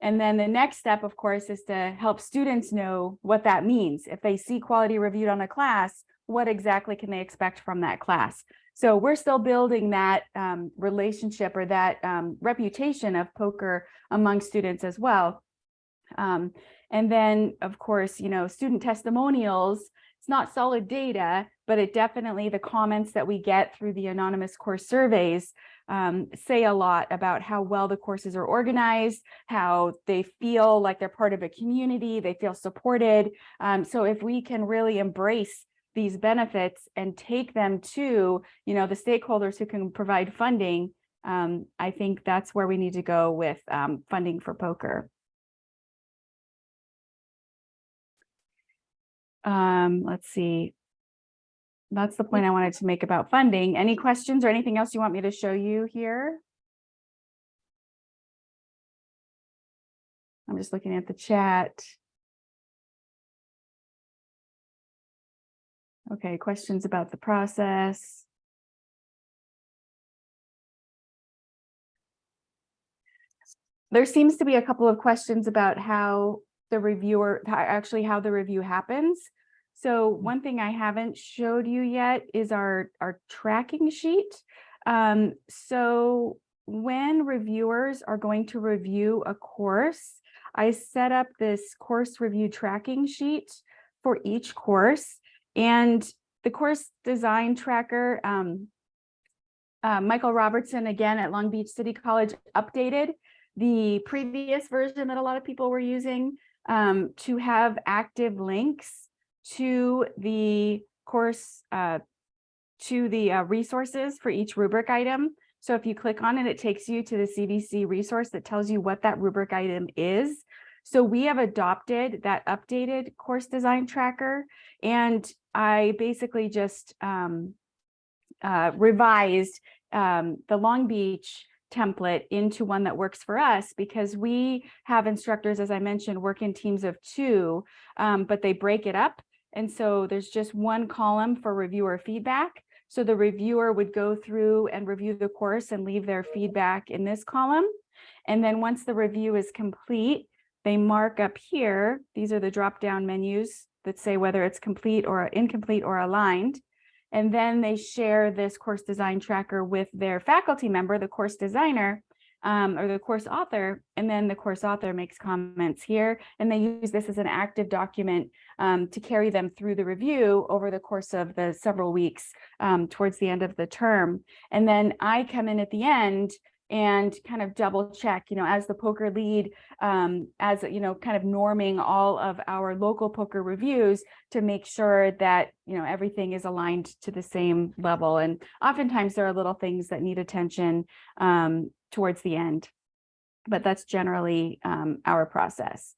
And then the next step, of course, is to help students know what that means. If they see quality reviewed on a class, what exactly can they expect from that class? So we're still building that um, relationship or that um, reputation of POCR among students as well. Um, and then, of course, you know, student testimonials, it's not solid data, but it definitely, the comments that we get through the anonymous course surveys um, say a lot about how well the courses are organized, how they feel like they're part of a community, they feel supported. Um, so if we can really embrace these benefits and take them to, you know, the stakeholders who can provide funding, um, I think that's where we need to go with um, funding for POCR. Um, let's see. That's the point I wanted to make about funding. Any questions or anything else you want me to show you here? I'm just looking at the chat. Okay, questions about the process? There seems to be a couple of questions about how the reviewer, actually how the review happens. So one thing I haven't showed you yet is our, our tracking sheet. Um, so when reviewers are going to review a course, I set up this course review tracking sheet for each course. And the course design tracker, um, uh, Michael Robertson, again at Long Beach City College, updated the previous version that a lot of people were using um, to have active links to the course, uh, to the uh, resources for each rubric item. So if you click on it, it takes you to the CVC resource that tells you what that rubric item is. So we have adopted that updated course design tracker and I basically just um, uh, revised um, the Long Beach template into one that works for us because we have instructors, as I mentioned, work in teams of two, um, but they break it up. And so there's just one column for reviewer feedback. So the reviewer would go through and review the course and leave their feedback in this column. And then once the review is complete, they mark up here. These are the drop down menus that say whether it's complete or incomplete or aligned. And then they share this course design tracker with their faculty member, the course designer, um, or the course author, and then the course author makes comments here, and they use this as an active document um, to carry them through the review over the course of the several weeks um, towards the end of the term. And then I come in at the end and kind of double check, you know, as the POCR lead, um, as, you know, kind of norming all of our local POCR reviews to make sure that, you know, everything is aligned to the same level. And oftentimes there are little things that need attention um, towards the end, but that's generally um, our process.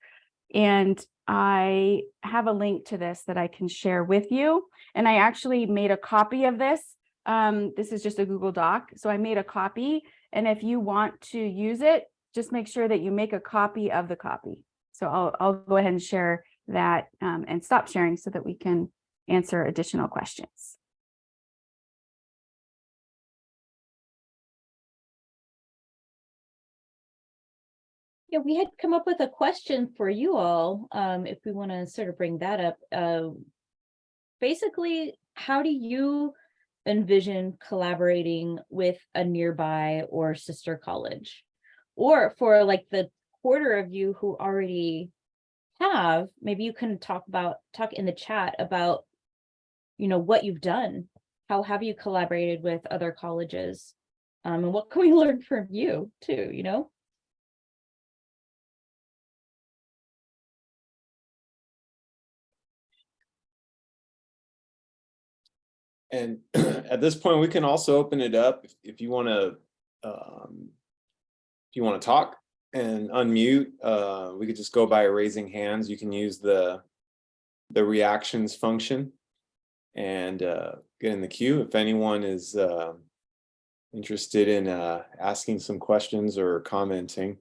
And I have a link to this that I can share with you. And I actually made a copy of this. Um, this is just a Google Doc. So I made a copy and if you want to use it, just make sure that you make a copy of the copy. So I'll, I'll go ahead and share that um, and stop sharing so that we can answer additional questions. Yeah, we had come up with a question for you all, um, if we want to sort of bring that up. Uh, basically, how do you envision collaborating with a nearby or sister college? Or for like the quarter of you who already have, maybe you can talk about, talk in the chat about, you know, what you've done. How have you collaborated with other colleges? Um, and what can we learn from you too, you know? And at this point, we can also open it up if, if you want to, um, if you want to talk and unmute, uh, we could just go by raising hands. You can use the, the reactions function and uh, get in the queue. If anyone is uh, interested in uh, asking some questions or commenting.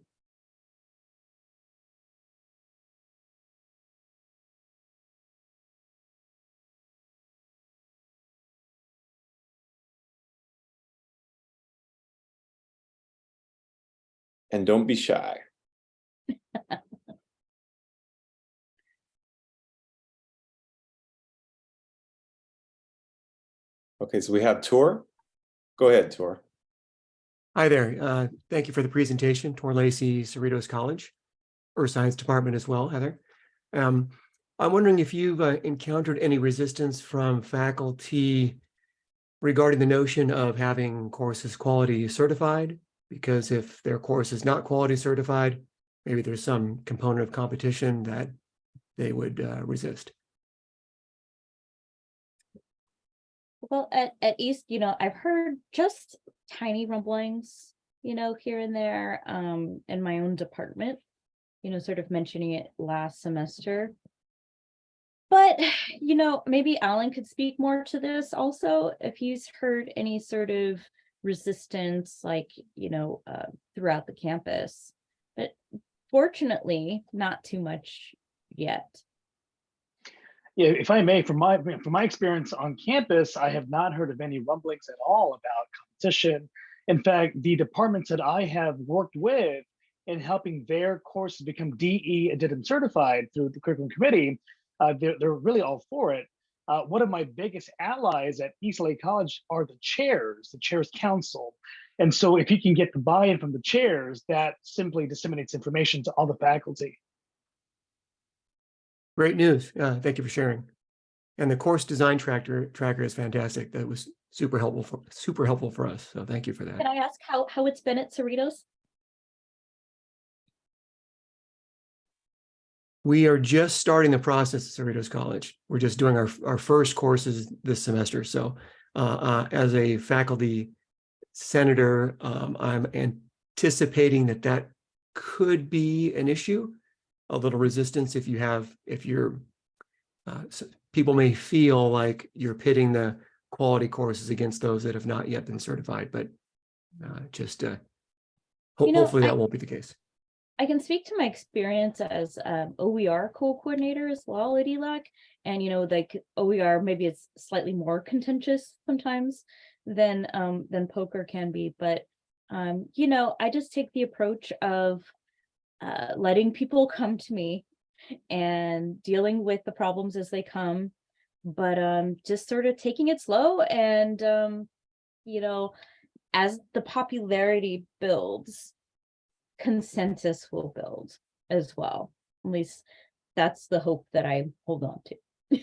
And don't be shy. Okay, so we have Tor. Go ahead, Tor. Hi there. Uh, thank you for the presentation, Tor Lacey, Cerritos College, Earth Science Department as well, Heather. Um, I'm wondering if you've uh, encountered any resistance from faculty regarding the notion of having courses quality certified, because if their course is not quality certified, maybe there's some component of competition that they would uh, resist. Well, at, at East, you know, I've heard just tiny rumblings, you know, here and there, um, in my own department, you know, sort of mentioning it last semester. But, you know, maybe Alan could speak more to this also, if he's heard any sort of resistance, like, you know, uh, throughout the campus. But fortunately, not too much yet. Yeah, if I may, from my from my experience on campus, I have not heard of any rumblings at all about competition. In fact, the departments that I have worked with in helping their courses become DE Addendum certified through the curriculum committee, uh, they're, they're really all for it. Uh, one of my biggest allies at East LA College are the chairs, the chairs council. And so if you can get the buy-in from the chairs, that simply disseminates information to all the faculty. Great news. Uh, thank you for sharing. And the course design tracker tracker is fantastic. That was super helpful for super helpful for us. So thank you for that. Can. I ask how, how it's been at Cerritos? We are just starting the process at Cerritos College. We're just doing our our first courses this semester. So uh, uh, as a faculty senator, um, I'm anticipating that that could be an issue, a little resistance if you have if you're uh, so people may feel like you're pitting the quality courses against those that have not yet been certified, but uh, just uh, ho- You know, hopefully I- that won't be the case. I can speak to my experience as um, OER co-coordinator as well at ELAC. And, you know, like OER, maybe it's slightly more contentious sometimes than, um, than POCR can be, but, um, you know, I just take the approach of uh, letting people come to me and dealing with the problems as they come, but um, just sort of taking it slow and, um, you know, as the popularity builds, consensus will build as well. At least that's the hope that I hold on to.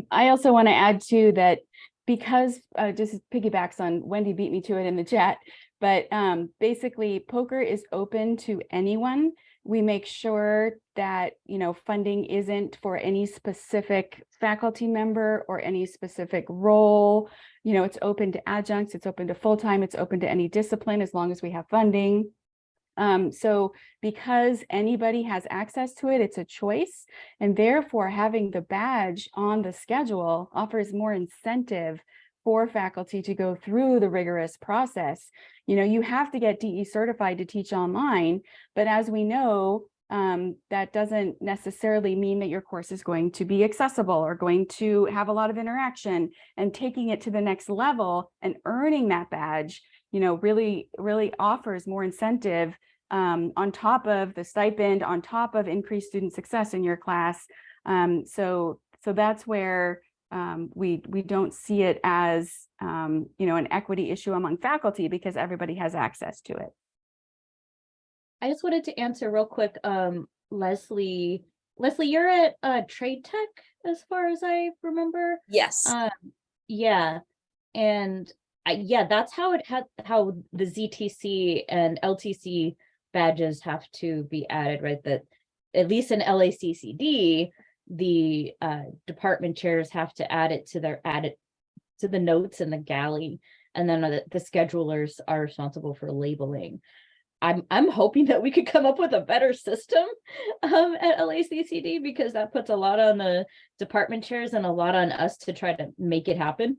I also want to add too that because uh, just piggybacks on Wendy beat me to it in the chat, but um, basically POCR is open to anyone. We make sure that, you know, funding isn't for any specific faculty member or any specific role. You know, it's open to adjuncts, it's open to full-time, it's open to any discipline as long as we have funding. Um, so because anybody has access to it, it's a choice. And therefore, having the badge on the schedule offers more incentive for faculty to go through the rigorous process. You know, you have to get DE certified to teach online, but as we know, um, that doesn't necessarily mean that your course is going to be accessible or going to have a lot of interaction and taking it to the next level and earning that badge, you know, really, really offers more incentive um, on top of the stipend, on top of increased student success in your class. Um, so, so that's where um, we we don't see it as um, you know an equity issue among faculty because everybody has access to it. I just wanted to answer real quick, um, Leslie. Leslie, you're at uh, Trade Tech, as far as I remember. Yes, Um, yeah, and I, yeah, that's how it had how the ZTC and LTC badges have to be added, right? That at least in LACCD, the uh, department chairs have to add it to their add it to the notes in the galley, and then the, the schedulers are responsible for labeling. I'm I'm hoping that we could come up with a better system um, at LACCD because that puts a lot on the department chairs and a lot on us to try to make it happen,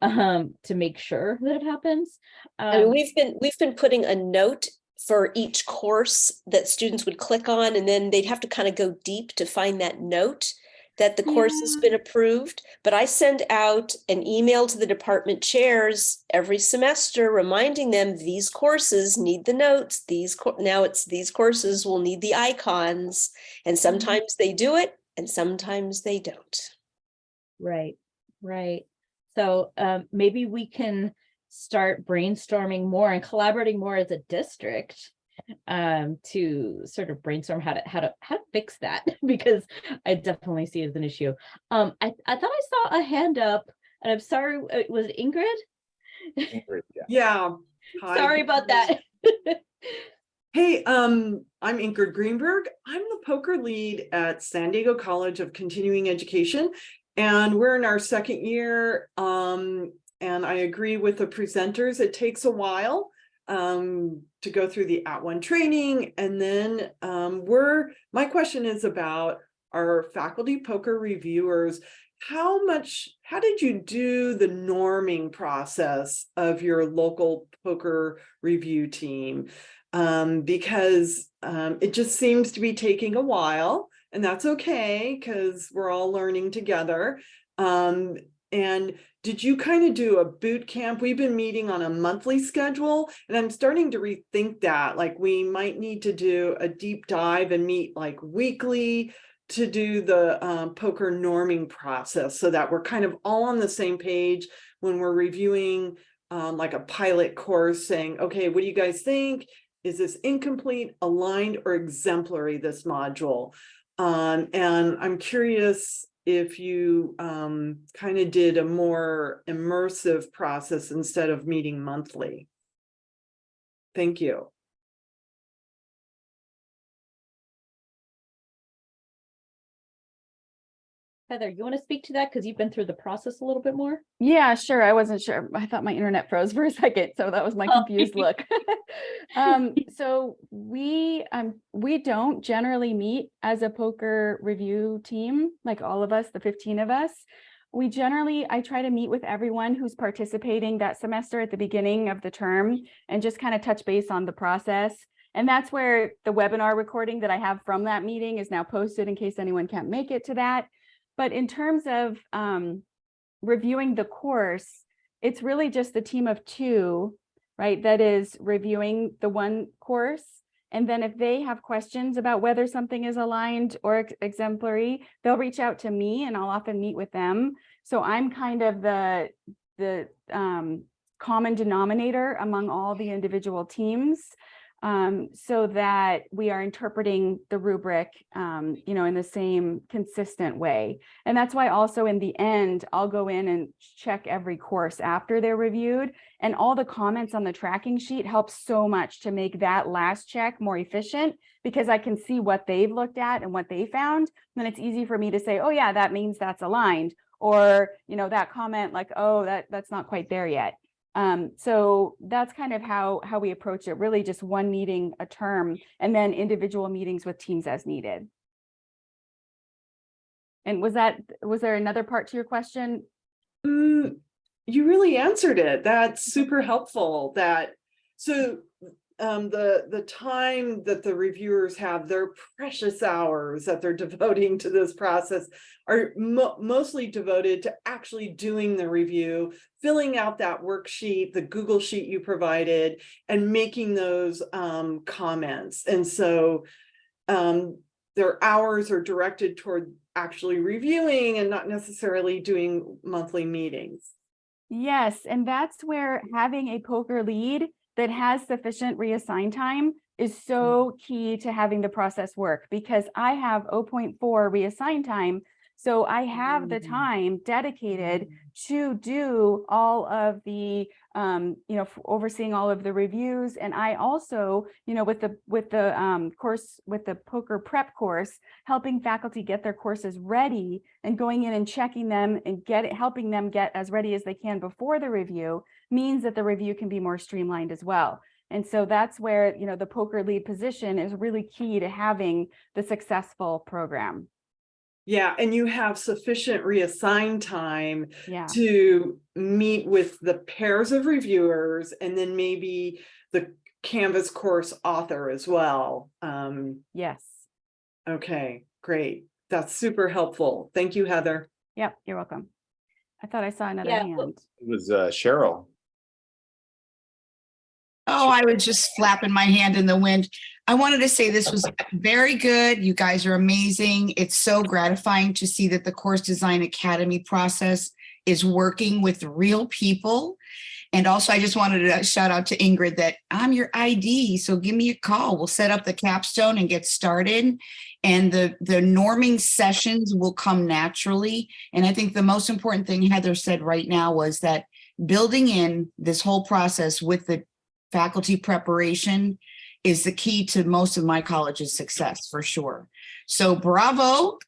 um, to make sure that it happens. I mean, Um, we've been, we've been putting a note for each course that students would click on and then they'd have to kind of go deep to find that note that the course has been approved. But I send out an email to the department chairs every semester reminding them these courses need the notes. These, now it's these courses will need the icons. And sometimes they do it and sometimes they don't. Right, right. So um, maybe we can start brainstorming more and collaborating more as a district um to sort of brainstorm how to how to how to fix that because I definitely see it as an issue. Um I I thought I saw a hand up and I'm sorry uh, was it Ingrid? Ingrid, yeah. Yeah. Hi, Sorry about that. Hey, um, I'm Ingrid Greenberg. I'm the POCR lead at San Diego College of Continuing Education. And we're in our second year. Um, and I agree with the presenters. It takes a while um, to go through the @ONE training. And then um, we're, my question is about our faculty POCR reviewers. How much, how did you do the norming process of your local POCR review team? um, because um, it just seems to be taking a while, and that's okay because we're all learning together. Um, and did you kind of do a boot camp? We've been meeting on a monthly schedule, and I'm starting to rethink that. Like we might need to do a deep dive and meet like weekly to do the um, POCR norming process so that we're kind of all on the same page when we're reviewing um, like a pilot course saying, okay, what do you guys think? Is this incomplete, aligned, or exemplary, this module? Um, and I'm curious if you um, kind of did a more immersive process instead of meeting monthly. Thank you. Heather, you want to speak to that? Because you've been through the process a little bit more? Yeah, sure. I wasn't sure. I thought my internet froze for a second, so that was my Oh. confused look. Um, so we, um, we don't generally meet as a POCR review team, like all of us, the fifteen of us. We generally, I try to meet with everyone who's participating that semester at the beginning of the term and just kind of touch base on the process. And that's where the webinar recording that I have from that meeting is now posted in case anyone can't make it to that. But in terms of um, reviewing the course, it's really just the team of two, right, that is reviewing the one course. And then if they have questions about whether something is aligned or ex- exemplary, they'll reach out to me and I'll often meet with them. So I'm kind of the, the um, common denominator among all the individual teams um, so that we are interpreting the rubric, um, you know, in the same consistent way. And that's why also in the end, I'll go in and check every course after they're reviewed. And all the comments on the tracking sheet helps so much to make that last check more efficient because I can see what they've looked at and what they found. Then it's easy for me to say, oh yeah, that means that's aligned. Or, you know, that comment like, oh, that that's not quite there yet. Um, so that's kind of how how we approach it, really just one meeting a term and then individual meetings with teams as needed. And was that, was there another part to your question? Mm, you really answered it. That's super helpful that, so um, the, the time that the reviewers have, their precious hours that they're devoting to this process are mo- mostly devoted to actually doing the review, filling out that worksheet, the Google sheet you provided, and making those um, comments. And so um, their hours are directed toward actually reviewing and not necessarily doing monthly meetings. Yes, and that's where having a POCR lead that has sufficient reassign time is hmm. so key to having the process work because I have 0.4 reassign time. So I have the Mm. time dedicated to do all of the, um, you know, overseeing all of the reviews. And I also, you know, with the, with the, um, course, with the POCR prep course, helping faculty get their courses ready and going in and checking them and get it, helping them get as ready as they can before the review means that the review can be more streamlined as well. And so that's where, you know, the POCR lead position is really key to having the successful program. Yeah, and you have sufficient reassigned time Yeah. to meet with the pairs of reviewers and then maybe the Canvas course author as well. Um, Yes. okay, great. That's super helpful. Thank you, Heather. Yep. You're welcome. I thought I saw another Yeah, hand. It was uh, Cheryl. Oh, I was just flapping my hand in the wind. I wanted to say this was very good. You guys are amazing. It's so gratifying to see that the Course Design Academy process is working with real people. And also, I just wanted to shout out to Ingrid that I'm your ID, so give me a call. We'll set up the capstone and get started. And the, the norming sessions will come naturally. And I think the most important thing Heather said right now was that building in this whole process with the faculty preparation is the key to most of my college's success for sure. So bravo.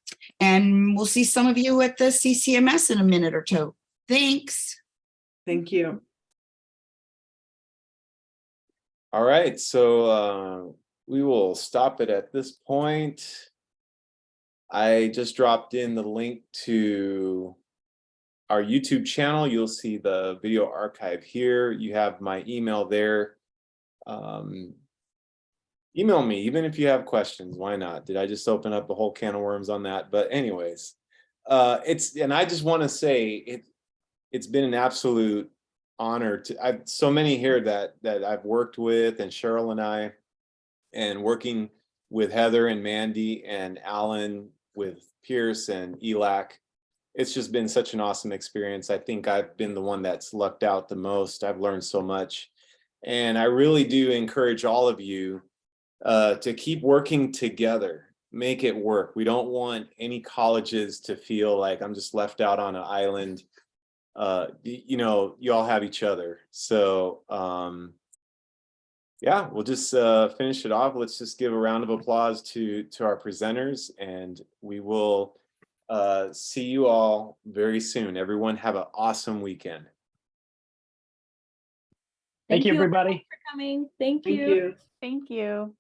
And we'll see some of you at the CCMS in a minute or two. Thanks. Thank you. All right, so uh, we will stop it at this point. I just dropped in the link to our YouTube channel. You'll see the video archive here. You have my email there. Um, email me, even if you have questions, why not? Did I just open up a whole can of worms on that? But anyways, uh, it's, and I just want to say it, it's been an absolute honor to, I've so many here that, that I've worked with and Cheryl and I, and working with Heather and Mandy and Alan with Pierce and ELAC. it's just been such an awesome experience. I think I've been the one that's lucked out the most. I've learned so much. And I really do encourage all of you uh, to keep working together, make it work. We don't want any colleges to feel like I'm just left out on an island. Uh, you know, you all have each other. So um, yeah, we'll just uh, finish it off. Let's just give a round of applause to to our presenters and we will uh, see you all very soon. Everyone have an awesome weekend. Thank you, everybody. For coming. Thank Thank you. you. Thank you.